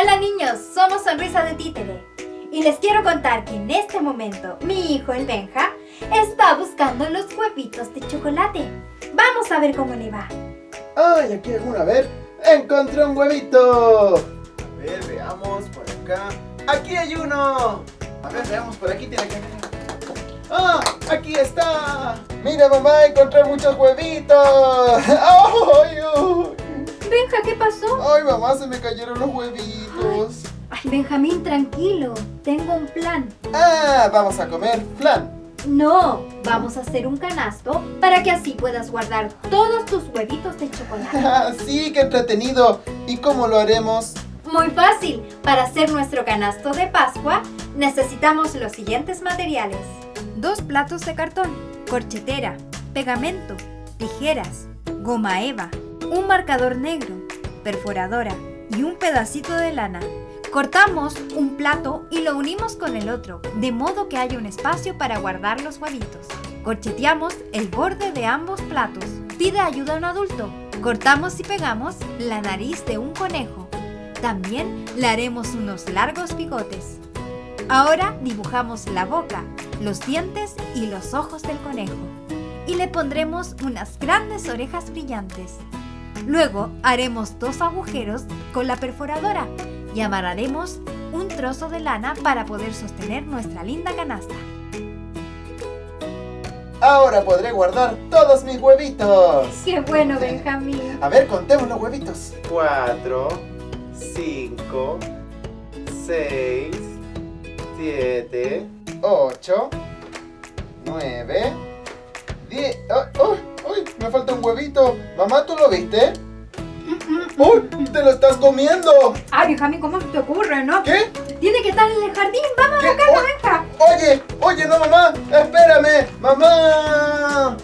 Hola niños, somos Sonrisa de Títere y les quiero contar que en este momento mi hijo el Benja está buscando los huevitos de chocolate. Vamos a ver cómo le va. ¡Ay, aquí hay uno! A ver, encontré un huevito. A ver, veamos por acá. ¡Aquí hay uno! A ver, veamos por aquí, tiene que. ¡Ah! ¡Aquí está! ¡Mira, mamá! ¡Encontré muchos huevitos! pasó? ¡Ay, mamá! Se me cayeron los huevitos. Ay, Benjamín, tranquilo. Tengo un plan. ¡Ah! Vamos a comer flan. No, vamos a hacer un canasto para que así puedas guardar todos tus huevitos de chocolate. Ah, ¡Sí, qué entretenido! ¿Y cómo lo haremos? Muy fácil. Para hacer nuestro canasto de Pascua necesitamos los siguientes materiales. Dos platos de cartón, corchetera, pegamento, tijeras, goma eva, un marcador negro, perforadora y un pedacito de lana. Cortamos un plato y lo unimos con el otro, de modo que haya un espacio para guardar los huevitos. Corcheteamos el borde de ambos platos. Pide ayuda a un adulto. Cortamos y pegamos la nariz de un conejo. También le haremos unos largos bigotes. Ahora dibujamos la boca, los dientes y los ojos del conejo. Y le pondremos unas grandes orejas brillantes. Luego haremos dos agujeros con la perforadora y amarraremos un trozo de lana para poder sostener nuestra linda canasta. Ahora podré guardar todos mis huevitos. ¡Qué bueno, Benjamín! A ver, contemos los huevitos. Cuatro, cinco, seis, siete, ocho, nueve. Me falta un huevito. Mamá, ¿tú lo viste? ¡Uy! ¡Te lo estás comiendo! Ay, Benjamín, ¿cómo se te ocurre, no? ¿Qué? Tiene que estar en el jardín. ¡Vamos a Oye, Benja! Oye, oye, no mamá, espérame, mamá.